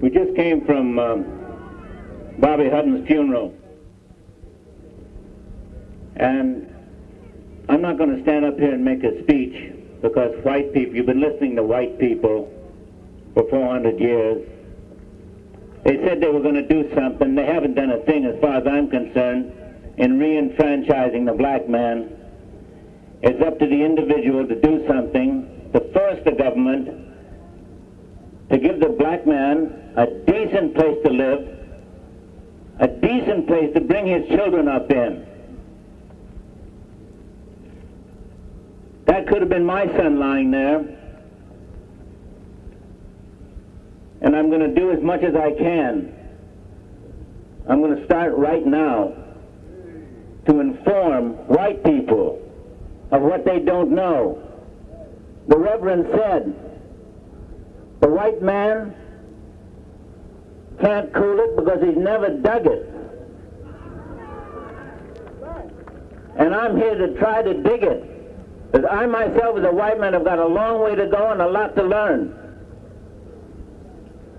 We just came from um, Bobby Hutton's funeral. And I'm not going to stand up here and make a speech because white people, you've been listening to white people for 400 years. They said they were going to do something. They haven't done a thing as far as I'm concerned in re-enfranchising the black man. It's up to the individual to do something, to force the government to give the black man a decent place to live, a decent place to bring his children up in. That could have been my son lying there. And I'm going to do as much as I can. I'm going to start right now to inform white people of what they don't know. The Reverend said, the white man can't cool it because he's never dug it. And I'm here to try to dig it. Because I myself as a white man have got a long way to go and a lot to learn.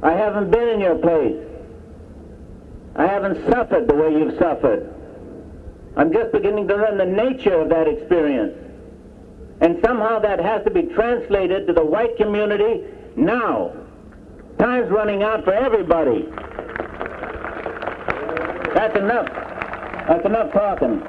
I haven't been in your place. I haven't suffered the way you've suffered. I'm just beginning to learn the nature of that experience. And somehow that has to be translated to the white community now. Time's running out for everybody. That's enough. That's enough talking.